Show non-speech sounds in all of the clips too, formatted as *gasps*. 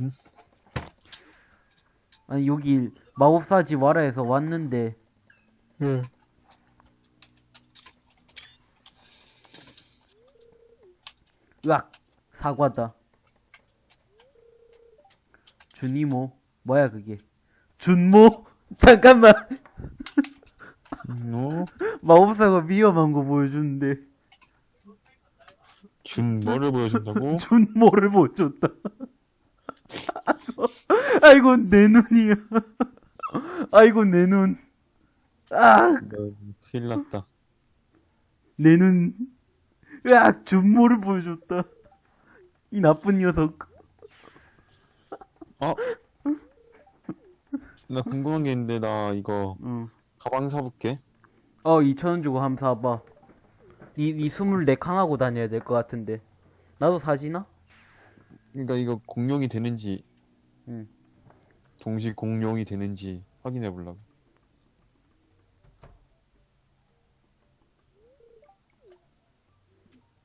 응? 아니 여기 마법사 집 와라 해서 왔는데. 응. 으악! 사과다. 준이모? 뭐야 그게? 준모? *laughs* 잠깐만. 어? 마법사가 위험한 거 보여주는데. 준 뭐를 보여준다고? *laughs* 준모를 보여줬다 아이고 내 눈이야 아이고 내 눈 아, 너 큰일 났다. 내 눈. 으악, 준모를 보여줬다. 이 나쁜 녀석. 어? 나 궁금한 게 있는데 나 이거 응. 가방 사볼게. 어, 2천원 주고 함 사봐. 니, 니 24칸 하고 다녀야 될 것 같은데. 나도 사지나? 그러니까 이거 공룡이 되는지 응. 동시 공룡이 되는지 확인해 보려고.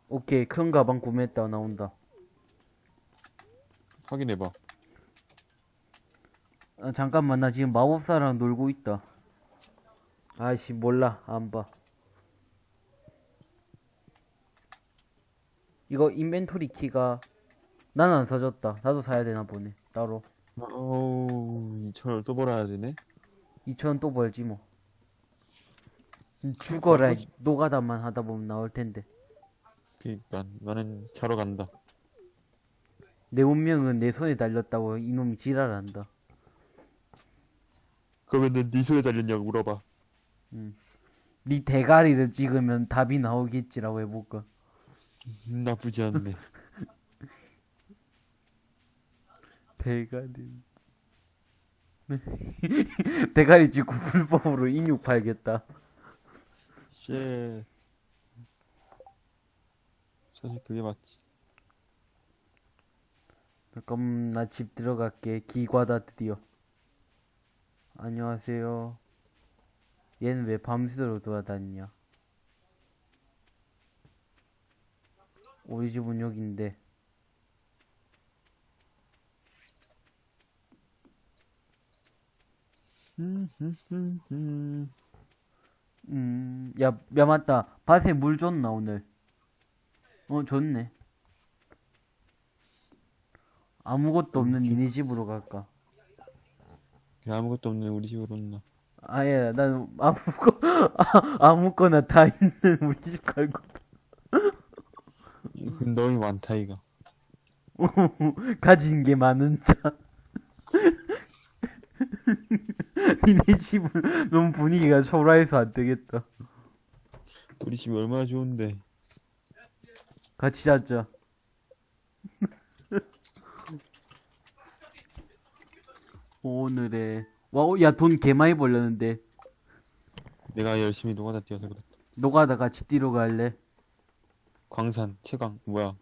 오케이, 큰 가방 구매했다, 나온다. 확인해 봐. 아, 잠깐만, 나 지금 마법사랑 놀고 있다. 아이씨, 몰라, 안 봐. 이거 인벤토리 키가, 난 안 사줬다. 나도 사야 되나 보네, 따로. 어우, 이천을 또 벌어야 되네. 2천원 또 벌지 뭐. 죽어라, 노가다만 하다 보면 나올 텐데. 그니까 나는 자러 간다. 내 운명은 내 손에 달렸다고 이놈이 지랄한다. 그러면은 네 손에 달렸냐고 물어봐. 네 대가리를 찍으면 답이 나오겠지라고 해볼까. 음, 나쁘지 않네. *laughs* *laughs* 대가리. 대가리 찍고 불법으로 인육 팔겠다. shit. 사실 그게 맞지. 잠깐 나집 들어갈게. 기과다 드디어. 안녕하세요. 얘는 왜 밤새도록 돌아다니냐? 우리 집은 여긴데. 음, 야, 야, 맞다. 밭에 물 줬나, 오늘? 어, 줬네. 아무것도 없는 니네 집으로 갈까? 그냥 아무것도 없는 우리 집으로 온나. 아예, 난 아무거, 아, *laughs* 아무거나 다 있는 우리 집 갈고. 그 너무 많다 이거. *laughs* 가진 게 많은 자. 니네 집은 너무 분위기가 초라해서 안 되겠다. 우리 집이 얼마나 좋은데. 같이 자자. *laughs* 오늘의 와, 야, 돈 개 많이 벌렸는데. 내가 열심히 노가다 뛰어서 그랬다. 노가다 같이 뛰러 갈래? 광산, 채광, 뭐야.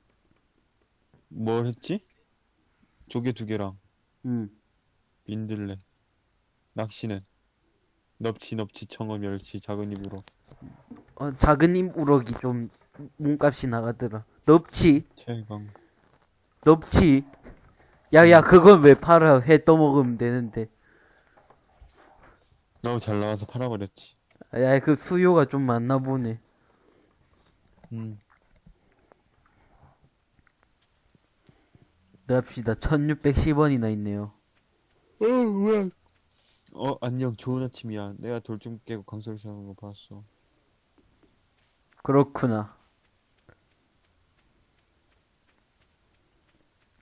뭘 했지? 조개 두 개랑 응. 민들레. 낚시는 넙치, 넙치, 청어, 멸치, 작은 입으로. 어, 작은 임 우럭이 좀 몸값이 나가더라. 넙치, 채광. 넙치. 야, 야, 그건 왜 팔아? 회 떠먹으면 되는데. 너무 잘 나와서 팔아버렸지. 야, 그 수요가 좀 많나 보네. 음. 납시다. 1610원이나 있네요. 어, 뭐야. 어, 안녕. 좋은 아침이야. 내가 돌 좀 깨고 강소리 사는 거 봤어. 그렇구나.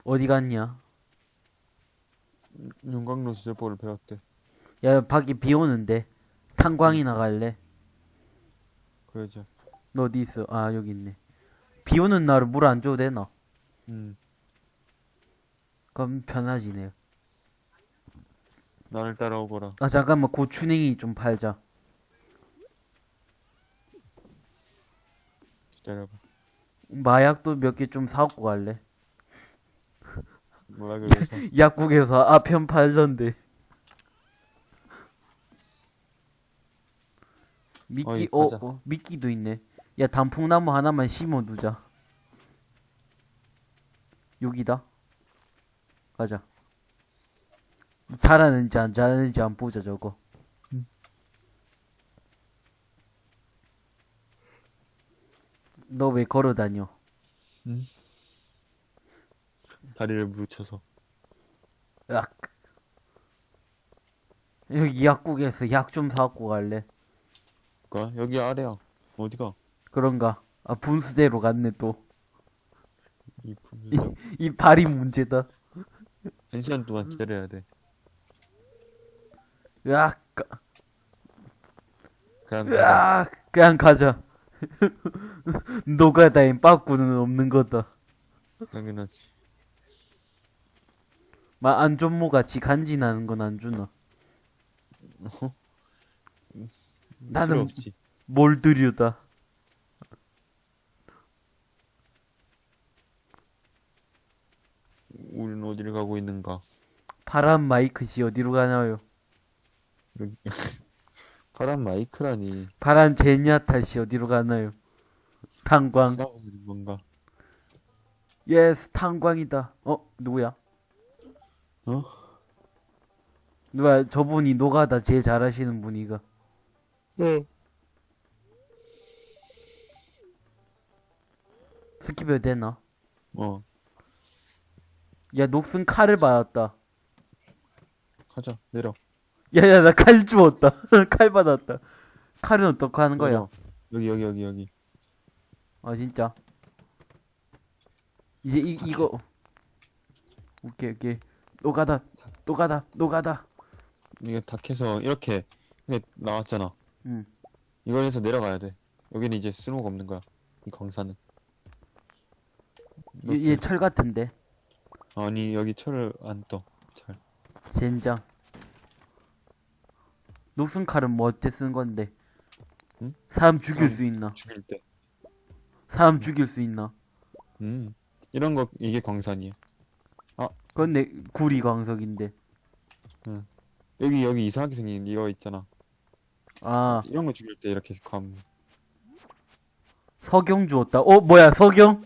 어디 갔냐? 용광로 수제법을 배웠대. 야, 밖에 비 오는데. 탄광이 나 갈래? 그러자. 너 어디 있어? 아, 여기 있네. 비 오는 날은 물 안 줘도 되나? 음. 그럼 편하지네. 나를 따라오거라. 아, 잠깐만. 고추냉이 좀 팔자. 기다려봐. 마약도 몇 개 좀 사갖고 갈래? 뭐라 그래서. *laughs* 약국에서 아편 팔던데. 미끼, 어. 어, 미끼도 있네. 야, 단풍나무 하나만 심어 두자. 여기다. 가자. 잘하는지 안 잘하는지 안 보자 저거. 음. 너왜 걸어 다녀? 다리를 묻혀서. 약. 여기 약국에서 약 좀 사갖고 갈래. 가 여기 아래야. 어디가? 그런가? 아 분수대로 갔네 또. 이 분수대. 이 발이 문제다. 한 시간 동안 기다려야 돼. 으악, 그냥 가자. 으악, 그냥 가자. *laughs* 노가다엔 빠꾸는 없는 거다. 당연하지. 막 안전모 같이 간지나는 건 안 주나? *laughs* 나는. 뭘 들여다. 우리는 어디를 가고 있는가? 파란 마이크 씨 어디로 가나요? 여기. *laughs* 파란 마이크라니. 파란 제니아타씨 어디로 가나요? 탄광. 싸우는 건가? yes, 탄광이다. 어, 누구야? 어? 누가 저분이 노가다 제일 잘하시는 분이가. 네. skip해도 되나? 어, 야, 녹슨 칼을 받았다. 가자. 내려. 야, 야, 나 칼 주웠다. *laughs* 칼 받았다. 칼은 어떻게 하는 거야? 여기, 여기, 여기, 여기. 아, 진짜. 이제 이, 이거. 오케이, 오케이. 노가다, 노가다, 노가다. 이게 다 캐서 이렇게 이게 나왔잖아. 응. 이걸 해서 내려가야 돼. 여기는 이제 쓸모가 없는 거야. 이 광산은. 얘, 얘철 같은데. 아니 여기 철을 안 떠. 잘. 젠장. 녹슨 칼은 뭐 어때 쓴 건데? 응? 사람 죽일 사람- 수 있나? 죽일 때. 사람 죽일 수 있나? 음. 이런 거 이게 광산이야. 그건 내 구리 광석인데. 여기 여기 이상하게 생긴 이거 있잖아. 아, 이런 거 죽일 때 이렇게 감. 석영 주었다. 어, 뭐야, 석영?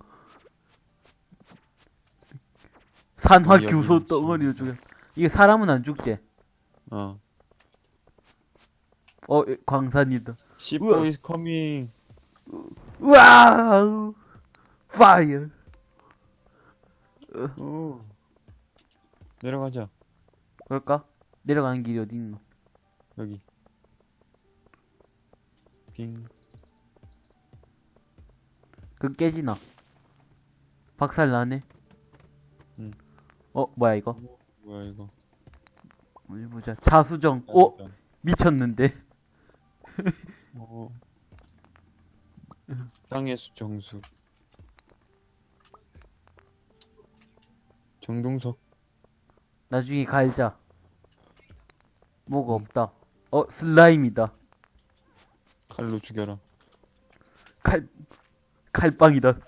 산화 여기 규소. 덩어리를 죽여. 이게 사람은 안 죽지? 어. 어, 광산이다. 시포 is coming. 와우! 파이어! 오. 내려가자. 그럴까? 내려가는 길이 어디 있노? 여기. 빙. 그 깨지나? 박살 나네? 응. 어, 뭐야, 이거? 뭐야 이거? 어디 보자. 자수정. 어? 미쳤는데? 어. 땅의 수 정수. 정동석. 나중에 갈자. 뭐가 없다. 어, 슬라임이다. 칼로 죽여라. 칼, 칼빵이다.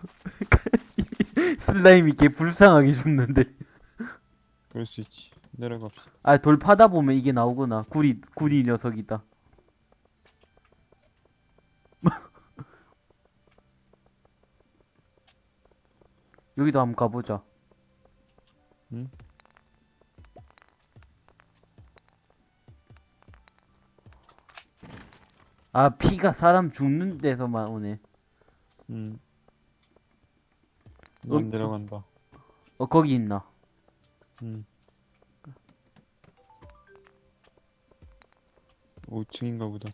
*laughs* 슬라임이 개 불쌍하게 죽는데. 그럴 수 있지. 내려갑시다. 아, 돌 파다 보면 이게 나오구나. 구리, 구리 녀석이다. 여기도 한번 가보자. 응? 아, 피가 사람 죽는 데서만 오네. 음. 어, 난 내려간다. 어, 거기 있나? 음. 5층인가 보다.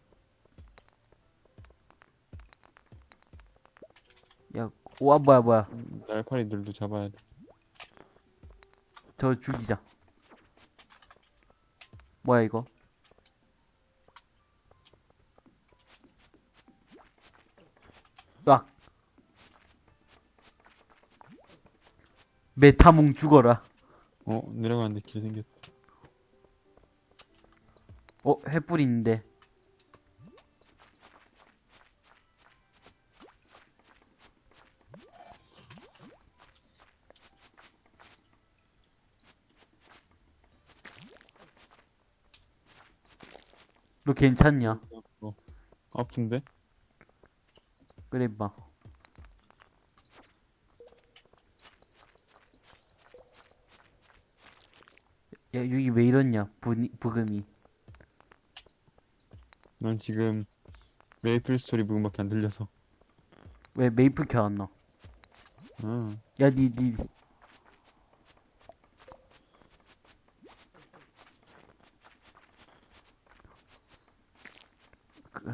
야, 와, 뭐야, 뭐야. 날파리들도 잡아야 돼. 저 죽이자. 뭐야, 이거? 으악. 메타몽 죽어라. 어, 내려가는데 길 생겼다. 어, 횃불 있는데. 너 괜찮냐? 어. 아픈데? 그래 봐. 야, 여기 왜 이러냐, 부, 부금이. 난 지금 메이플 스토리 부분밖에 안 들려서. 왜 메이플 켜놨나? 아, 야, 니, 니. 그,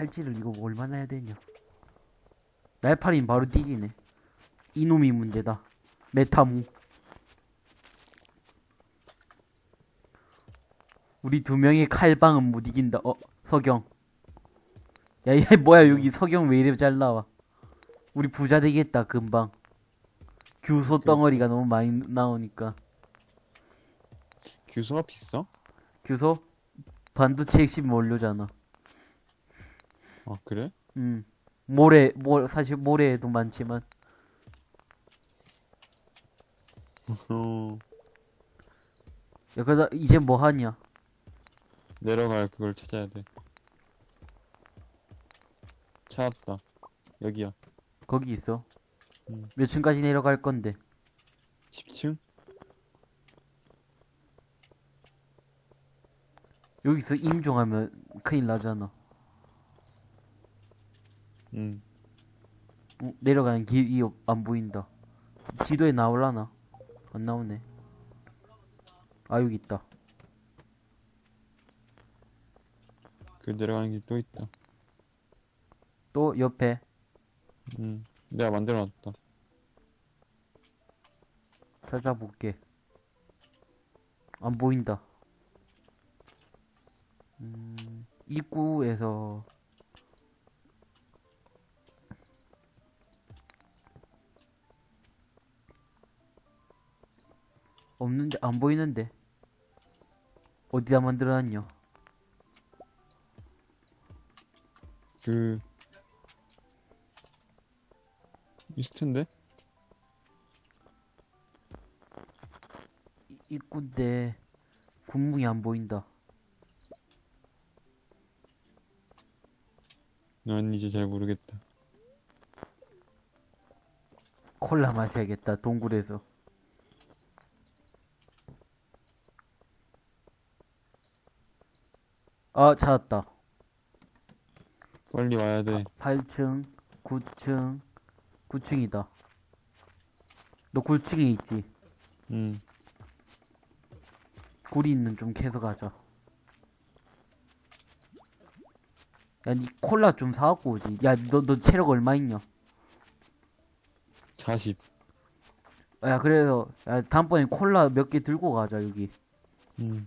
아, 칼질을 이거 얼마나 해야 되냐. 날파린 바로 뒤지네. 이놈이 문제다. 메타무. 우리 두 명의 칼방은 못 이긴다. 어, 석영. 야, 야, 뭐야, 여기 석영 왜 이래 잘 나와. 우리 부자 되겠다, 금방. 규소 덩어리가 너무 많이 나오니까. 규소가 비싸? 규소? 반도체 핵심 원료잖아. 아, 그래? 음. 모래, 모, 사실 모래에도 많지만. 어, *laughs* 야, 그다 이제 뭐 하냐? 내려갈 그걸 찾아야 돼. 찾았다. 여기야. 거기 있어. 음. 몇 층까지 내려갈 건데. 10층? 여기서 임종하면 큰일 나잖아. 응. 어, 내려가는 길이 없- 안 보인다. 지도에 나올라나? 안 나오네. 아, 여기 있다. 그 내려가는 길 또 있다. 또 옆에. 응. 내가 만들어놨다. 찾아볼게. 안 보인다. 음, 입구에서 없는데 안 보이는데 어디다 만들어놨냐? 그, 있을 텐데? 이- 입구인데 군무이 안 보인다. 난 이제 잘 모르겠다. 콜라 마셔야겠다 동굴에서. 아 찾았다. 빨리 와야 돼. 8층, 9층, 9층이다. 너 9층에 있지? 응. 굴이 있는 좀 캐서 가자. 야, 니 콜라 좀 사갖고 오지. 야, 너, 너 체력 얼마 있냐? 40. 야, 그래서, 야, 다음번에 콜라 몇 개 들고 가자, 여기. 응.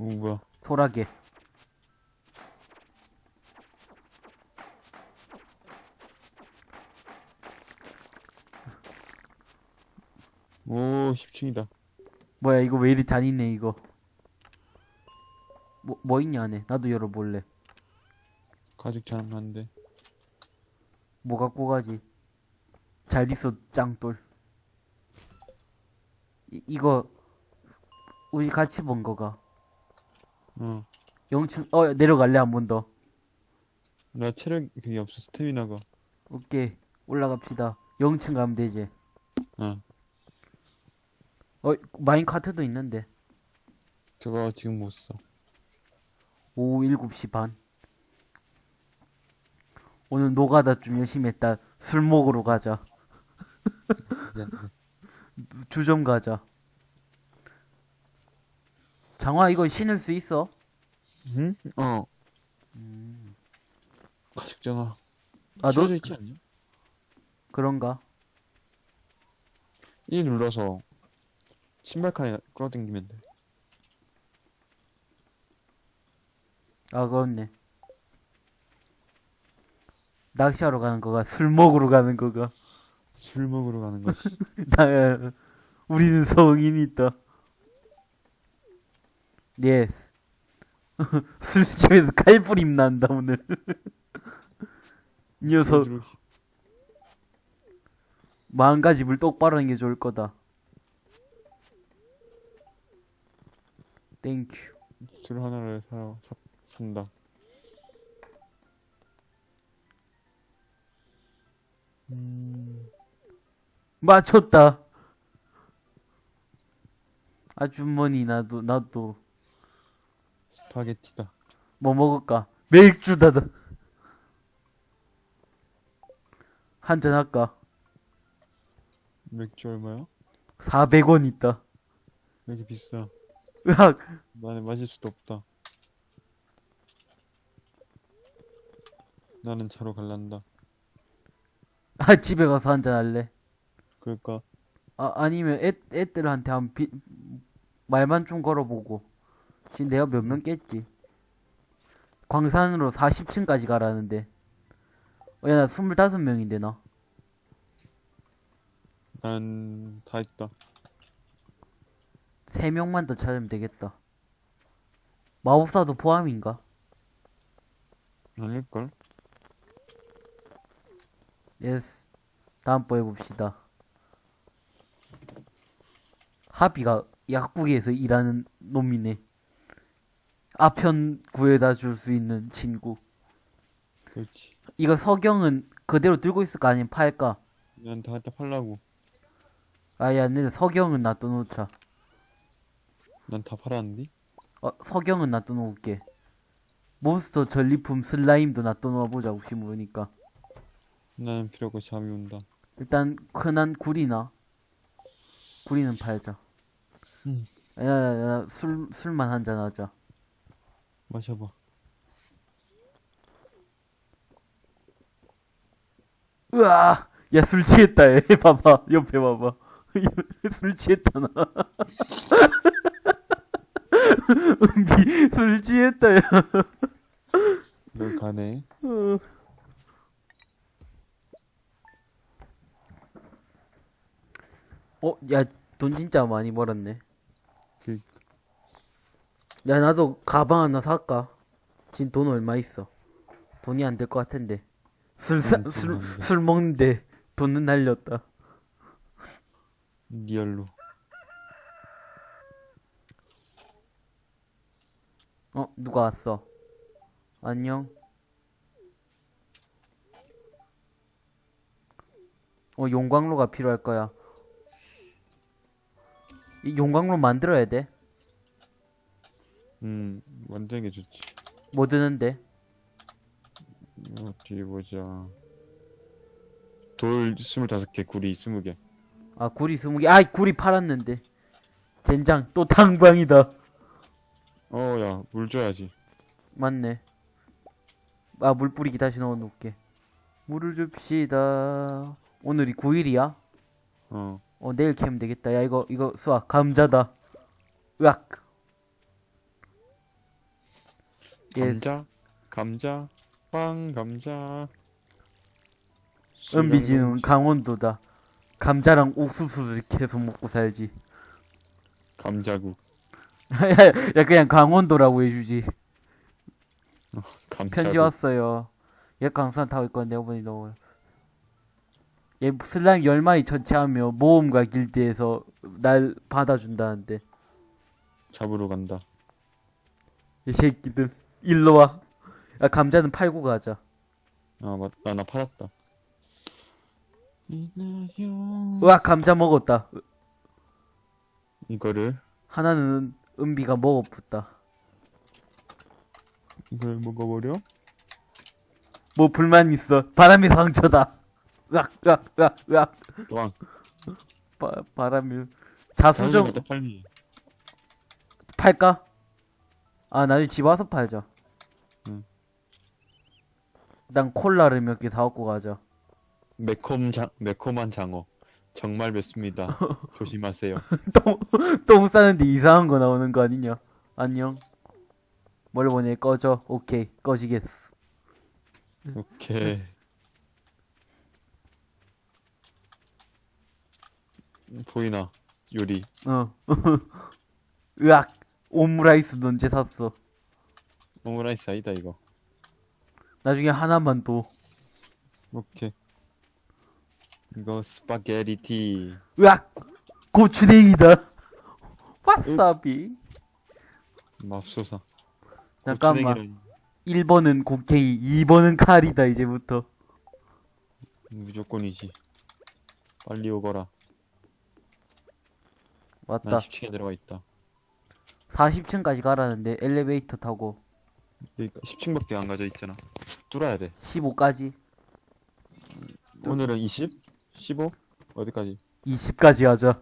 오, 뭐야. 소라게. 오, 10층이다. 뭐야, 이거 왜 이리 잔인해, 이거. 뭐, 뭐 있냐, 안에. 나도 열어볼래. 가죽 장난데. 뭐 갖고 가지? 잘 있어, 짱돌. 이, 이거, 우리 같이 본 거가. 어. 영층, 어, 내려갈래, 한 번 더. 나 체력 그게 없어. 스태미나가. 오케이, 올라갑시다. 영층 가면 되지. 어. 어, 마인카트도 있는데. 저거 지금 못 써. 오후 7시 반. 오늘 노가다 좀 열심히 했다. 술 먹으러 가자. *laughs* 주점 가자. 장화 이거 신을 수 있어? 응? 어. 가죽 장화. 아, 너 있지 않냐? 그런가? 이 눌러서 신발 칸에 끌어당기면 돼. 아, 그렇네. 낚시하러 가는 거가 술 먹으러 가는 거가. 술 먹으러 가는 거지. *laughs* 나, 우리는 성인이 있다. yes. 술집에서 칼부림 난다, 오늘. 이 *laughs* 녀석, 마음가짐을 똑바로 하는 게 좋을 거다. thank you. 술 하나를 사, 사, 산다. 음, 맞췄다. 아주머니 나도 나도 스파게티다. 뭐 먹을까? 맥주다. 한잔 할까? 맥주 얼마야? 400원 있다. 왜 이렇게 비싸? 으악. 나는 마실 수도 없다. 나는 차로 갈란다. 아 집에 가서 한잔 할래. 그럴까? 아 아니면 애 애들한테 한 비, 말만 좀 걸어보고. 지금 내가 몇 명 깼지? 광산으로 40층까지 가라는데. 어, 야, 나 25명인데, 나. 난 다 했다. 3명만 더 찾으면 되겠다. 마법사도 포함인가? 아닐걸? yes. 다음번에 봅시다. 하비가 약국에서 일하는 놈이네. 아편 구해다 줄 수 있는 친구. 그렇지. 이거 석영은 그대로 들고 있을까 아니면 팔까? 난 다 갖다 팔라고. 아야, 근데 석영은 놔둬놓자. 난 다 팔았는데? 어, 석영은 놔둬놓을게. 몬스터 전리품 슬라임도 놔둬놓아보자, 혹시 모르니까. 나는 필요 없고 잠이 온다. 일단, 흔한 구리나. 구리는 팔자. 음. 야, 야, 야, 술, 술만 한 잔 하자. 마셔봐. 으아! 야, 술 취했다, 얘. *laughs* 봐봐. 옆에 봐봐. *laughs* 술 취했다, 나. *laughs* 은비, 술 취했다, 야. 널 가네. 어, 야, 돈 진짜 많이 벌었네. 그, 야, 나도 가방 하나 살까? 지금 돈 얼마 있어? 돈이 안 될 것 같은데. 술, 사, 음, 술. 술 먹는데 돈은 날렸다. 리얼로. 어, 누가 왔어? 안녕? 어, 용광로가 필요할 거야. 이 용광로 만들어야 돼? 음, 만드는 게 좋지. 뭐 드는데? 어디 보자. 돌 25개, 구리 20개. 아, 구리 스무 개. 아이, 구리 팔았는데. 젠장, 또 탕방이다. 어, 야, 물 줘야지. 맞네. 아, 물 뿌리기 다시 넣어 놓을게. 물을 줍시다. 오늘이 9일이야? 어, 어, 내일 캐면 되겠다. 야, 이거, 이거, 수아, 감자다. 으악. yes. 감자, 감자, 빵, 감자. 은비지는 강원도다. 감자랑 옥수수를 계속 먹고 살지. 감자국. 야, *laughs* 야, 그냥 강원도라고 해주지. 감자국. 편지 왔어요. 얘 강산 타고 있거든, 내가 보니 너무. 얘 슬라임 10마리 전체하며 모험가 길드에서 날 받아준다는데. 잡으러 간다. 이 새끼들. 일로 와. 야, 감자는 팔고 가자. 아, 맞다. 나 팔았다. 으악, 감자 먹었다. 이거를, 하나는 은비가 먹어붙다. 이걸 먹어버려? 뭐 불만 있어. 바람이 상처다. 으악, 으악, 으악, 으악. 왕. 바, 바람이. 자수정. 팔까? 아, 나중에 집 와서 팔자. 응. 난 콜라를 몇 개 사갖고 가자. 매콤 장, 매콤한 장어. 정말 맵습니다. *laughs* 조심하세요. 똥, 똥 싸는데 이상한 거 나오는 거 아니냐? 안녕. 뭘 보내? 꺼져. 오케이. 꺼지겠어. 오케이. 보이나? 요리. 어. *laughs* 으악. 오므라이스 언제 샀어? 오므라이스 아니다, 이거. 나중에 하나만 더. 오케이. 이거 스파게티. 으악. 고추냉이다. *laughs* 와사비. 맙소사. 잠깐만. 고추냉이라니. 1번은 곡괭이, 2번은 칼이다, 이제부터. 무조건이지. 빨리 오거라. 왔다. 난 10층에 들어가 있다. 40층까지 가라는데 엘리베이터 타고 그러니까 10층밖에 안 가져 있잖아. 뚫어야 돼. 15까지 오늘은 20? 15? 어디까지? 20까지 하자.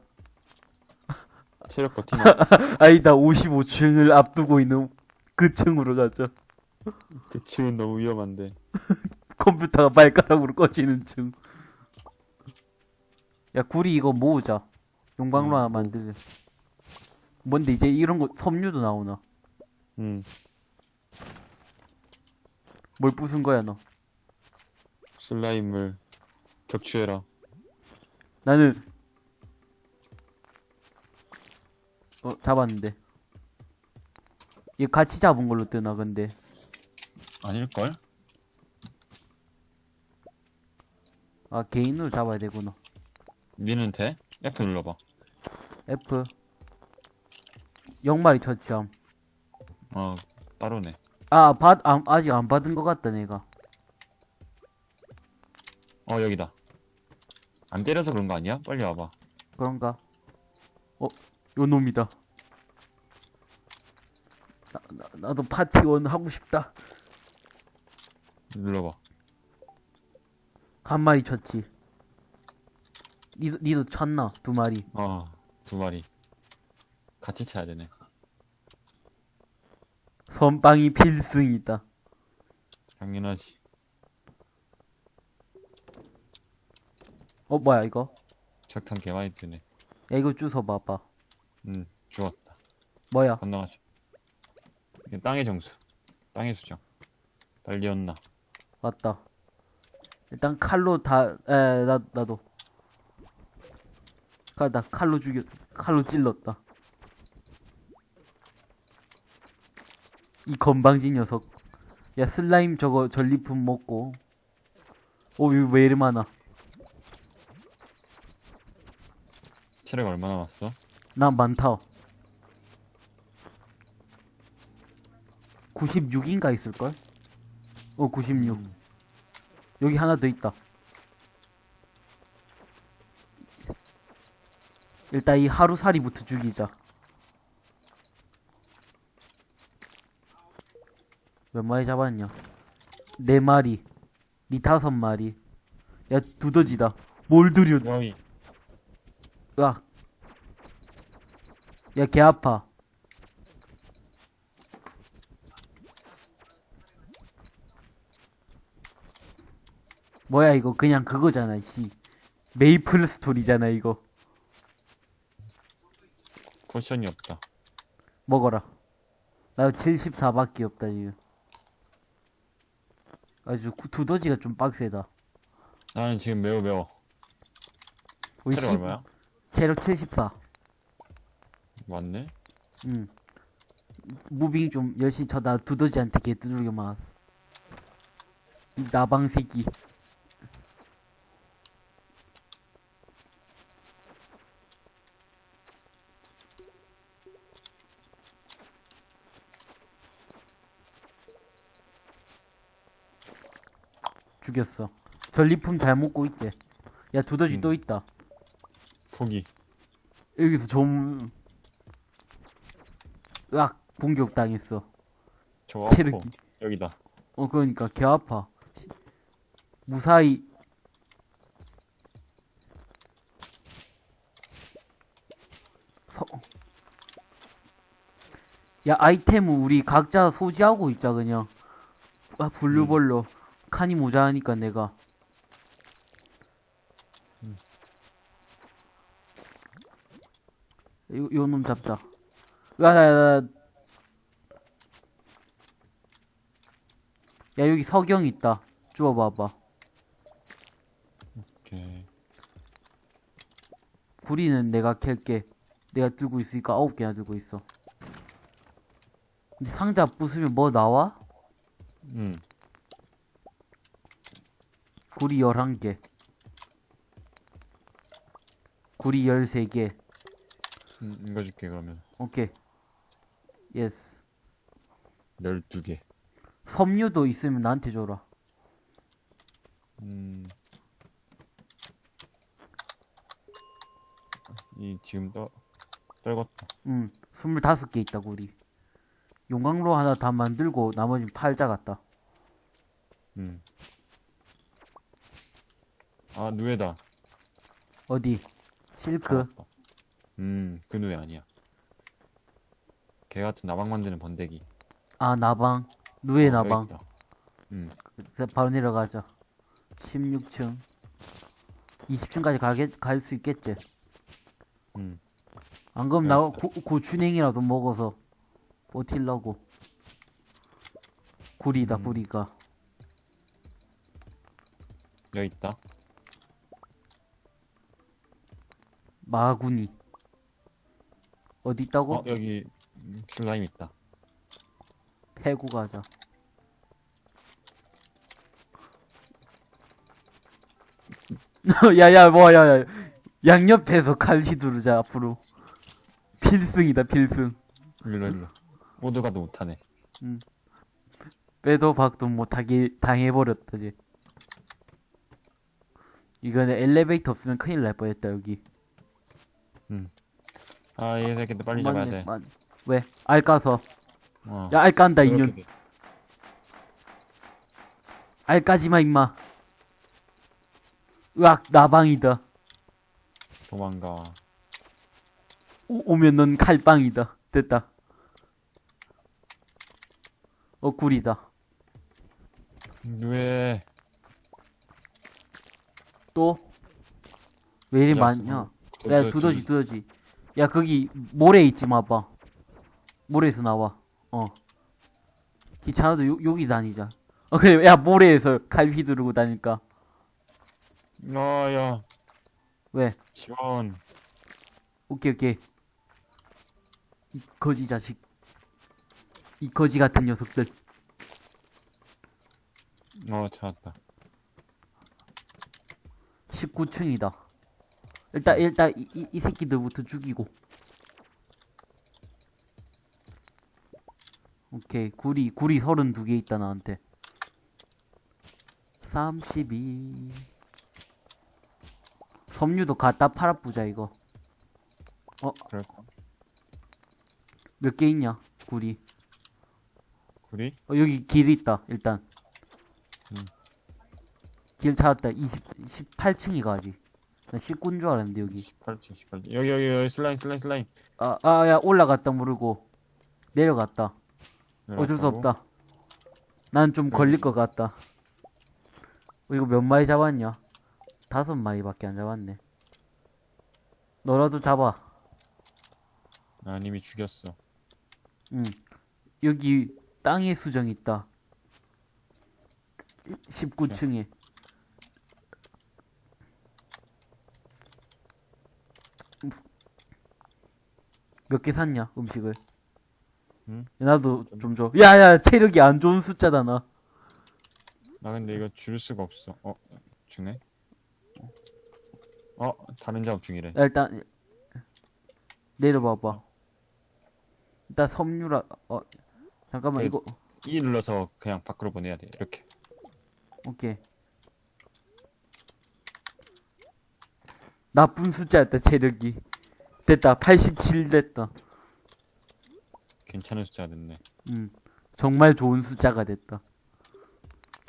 체력 버티나? *laughs* 아니다 55층을 앞두고 있는 그 층으로 가자. 그 층은 너무 위험한데. *laughs* 컴퓨터가 발가락으로 꺼지는 층. 야 구리 이거 모으자. 용광로 음, 하나 만들자. 뭔데 이제 이런 거 섬유도 나오나? 음. 뭘 부순 거야 너? 슬라임을 격추해라. 나는 어 잡았는데 얘 같이 잡은 걸로 뜨나 근데 아닐걸? 아 개인으로 잡아야 되구나 니는 돼? F 눌러봐. F 영마리 처치함 어, 따로네. 아 받, 아, 아직 안 받은 것 같다 내가 어, 여기다. 안 때려서 그런 거 아니야? 빨리 와봐. 그런가 어 요 놈이다 나, 나, 나도 파티원 하고 싶다 눌러봐. 한 마리 쳤지 니도, 니도 쳤나 두 마리 어, 두 마리. 같이 차야 되네. 선빵이 필승이다 당연하지. 어 뭐야 이거 적탄 개 많이 뜨네. 야 이거 주워 봐봐 음, 죽었다. 뭐야 건너가자. 이게 땅의 정수. 땅의 수정. 달리었나? 맞다. 일단 칼로 다, 에, 나, 나도. 가, 나 칼로 죽여, 칼로 찔렀다. 이 건방진 녀석. 야, 슬라임 저거 전리품 먹고. 오, 이거 왜 이리 많아? 체력 얼마 남았어? 난 많다. 96인가 있을걸? 어, 96. 여기 하나 더 있다. 일단 이 하루살이부터 죽이자. 몇 마리 잡았냐? 네 마리. 니 다섯 마리. 야, 두더지다. 뭘 들여, 여기. 으악. 야, 개 아파. 뭐야, 이거. 그냥 그거잖아, 씨. 메이플 스토리잖아, 이거. potion이 없다. 먹어라. 나 74밖에 없다, 지금. 아주 구- 두더지가 좀 빡세다. 나는 지금 매우 매워. 체력 십- 얼마야? 체력 74. 맞네? 응. moving 좀 열심히 쳐다 두더지한테 개 두들겨 맞았어. 이 나방 새끼. 죽였어. 전리품 잘 먹고 있대. 야 두더지 음. 또 있다. 포기. 여기서 좀 으악 공격당했어. 아파. 체력이. 여기다. 어 그러니까 개 아파. 무사히 서... 야 아이템은 우리 각자 소지하고 있자 그냥 아 분류별로 칸이 모자라니까 내가. 요, 요놈 잡자. 야야야. 야 여기 석영 있다. 주워봐봐 오케이. 구리는 내가 캘게. 내가 들고 있으니까 아홉 개나 들고 있어. 근데 상자 부수면 뭐 나와? 음. 구리 11개 구리 13개 음, 이거 줄게, 그러면. 오케이 yes 12개. 섬유도 있으면 나한테 줘라 음. 이, 지금 떠, 떨궜다. 응, 25개 있다, 우리. 용광로 하나 다 만들고 나머지는 팔자 같다. 음. 아, 누에다. 어디? 실크. 잡았다. 음, 그 누에 아니야. 개 같은 나방 만드는 번데기. 아, 나방. 누에 어, 나방. 여기 있다. 음, 그래서 바로 내려가자. 16층. 20층까지 가게, 갈 수 있겠지? 음. 안 그럼 나 네. 고, 고추냉이라도 먹어서 버틸라고. 구리다, 음. 구리가. 여기 있다. 마구니. 어디 있다고? 어, 여기 음, 슬라임 있다. 패고 가자. *laughs* 야야 뭐야 야 양옆에서 칼 휘두르자 앞으로 필승이다 필승 일로, 일로. 모두 가도 못하네. 빼도 박도 못하게 당해버렸다지 이거는 엘리베이터 없으면 큰일 날 뻔했다 여기 아, 이 새끼들 빨리 잡아야 맞네, 돼. 맞- 왜? 알 까서 어. 야 알 깐다 인연 돼. 알 까지마 임마 으악 나방이다 도망가. 오, 오면 넌 칼빵이다. 됐다. 어, 굴이다. 누에. 또? 왜 이리 야, 많냐? 도- 야, 도- 두더지, 두더지. 야, 거기, 모래 있지, 마봐. 모래에서 나와. 어. 귀찮아도 요, 여기 다니자. 어, 그래, 야, 모래에서 칼 휘두르고 다니까. 아, 야. 왜? 지원. 오케이, 오케이. 이 거지 자식. 이 거지 같은 녀석들. 어, 찾았다. 19층이다. 일단, 일단, 이, 이, 이 새끼들부터 죽이고. 오케이. 구리, 구리 32개 있다, 나한테. 32. 섬유도 갖다 팔아보자, 이거. 그럴까? 몇 개 있냐, 구리. 구리? 어, 여기 길 있다, 일단. 음. 길 찾았다. 20, 18층이 가지. 나 19인 줄 알았는데, 여기. 18층, 18층. 여기, 여기, 여기, 슬라임, 슬라임, 슬라임. 아, 아, 야, 올라갔다 모르고. 내려갔다. 어쩔 수. 없다. 난 좀 걸릴 것 같다. 어, 이거 몇 마리 잡았냐? 다섯 마리밖에 안 잡았네. 너라도 잡아. 난 이미 죽였어. 응. 여기 땅에 수정 있다. 19층에. 몇 개 샀냐, 음식을? 응? 나도 좀 줘. 야, 야, 체력이 안 좋은 숫자다, 나. 나 근데 이거 줄 수가 없어. 어, 주네? 어, 다른 작업 중이래. 야, 일단 내려봐봐. 일단 섬유라 어 잠깐만 그- 이거 E 눌러서 그냥 밖으로 보내야 돼. 이렇게. 오케이. 나쁜 숫자였다 체력이. 됐다 87 됐다. 괜찮은 숫자가 됐네. 음 정말 좋은 숫자가 됐다.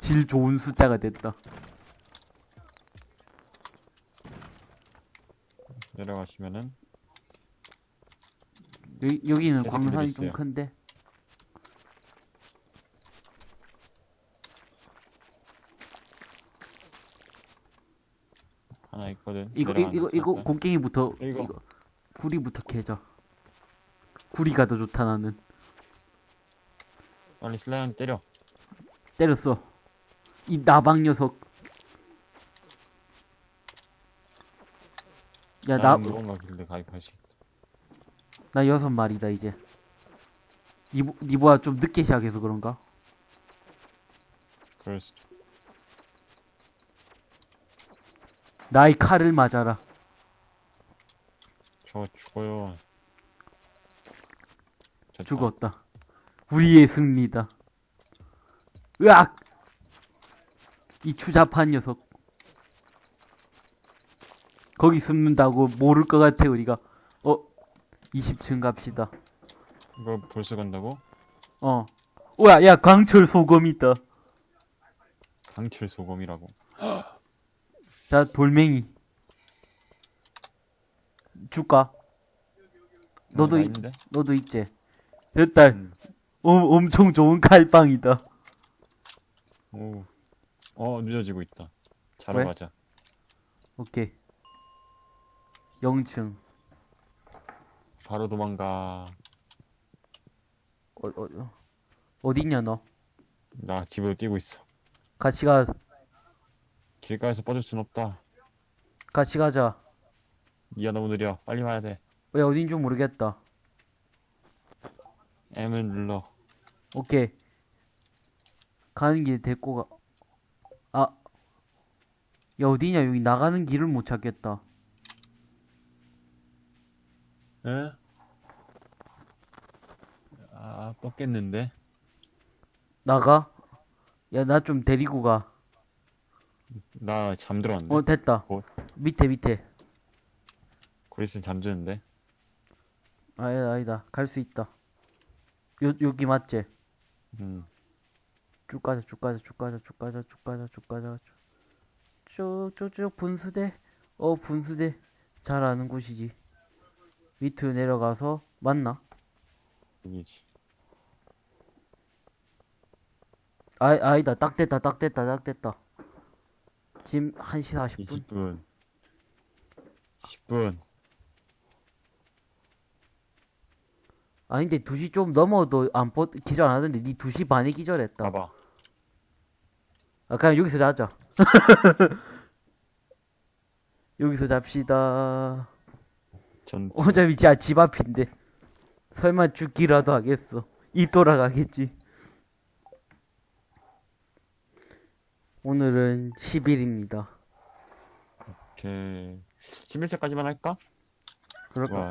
질 좋은 숫자가 됐다. 내려가시면은 여기 여기는 광산이 좀. 큰데. 하나 있거든. 이거 이, 이거 거 이거. 곡괭이부터 이거. 이거 구리부터 캐자. 구리가 더 좋다 나는. 빨리 슬라임 때려. 때렸어. 이 나방 녀석. 야, 나. 나 여섯 마리다, 이제. 니보, 니보아 좀 늦게 시작해서 그런가? 그럴 수도. 나의 칼을 맞아라. 저 죽어요. 됐다. 죽었다. 우리의 승리다. 으악! 이 추잡한 녀석. 거기 숨는다고 모를 것 같아, 우리가. 어, 20층 갑시다. 이거 벌써 간다고? 어. 오야, 야, 강철 소금 있다. 강철 소금이라고. *gasps* 자, 돌멩이. 줄까? 너도, 아, 나 있, 있는데? 너도 있지? 됐다. 음. 어, 엄청 좋은 칼빵이다. 오. 어, 늦어지고 있다. 자러 왜? 가자. 오케이. 0층. 바로 도망가. 어, 어, 어. 어딨냐, 너? 나 집으로 뛰고 있어. 같이 가, 길가에서 뻗을 순 없다. 같이 가자. 니가 너무 느려. 빨리 와야 돼. 왜 어딘 줄 모르겠다. M을 눌러. 오케이. 가는 길 데리고 가. 아. 야, 어디냐? 여기 나가는 길을 못 찾겠다. 에? 아, 뻗겠는데? 나가? 야, 나 좀 데리고 가. 나 잠들었는데? 어, 됐다. 뭐? 밑에, 밑에. 그리스는 잠드는데? 아니다, 아니다. 갈 수 있다. 요, 여기 맞지? 음. 쭉 가자, 쭉 가자, 쭉 가자, 쭉 가자, 쭉 가자, 쭉 가자. 쭉, 쭉, 쭉, 분수대. 어, 분수대. 잘 아는 곳이지. 밑으로 내려가서, 맞나? 여기지. 아, 아니다. 딱 됐다, 딱 됐다, 딱 됐다. 지금 1시 40분? 20분. 10분. 아닌데 2시 좀 넘어도 안 뻗, 기절 안 하던데 니 2시 반에 기절했다. 봐봐. 아, 그냥 여기서 자자. *laughs* 여기서 잡시다. 전, 어차피 진짜 집 앞인데. 설마 죽기라도 하겠어. 입 돌아가겠지. 오늘은 10일입니다. 이렇게, 11차까지만 할까? 그럴까? 와,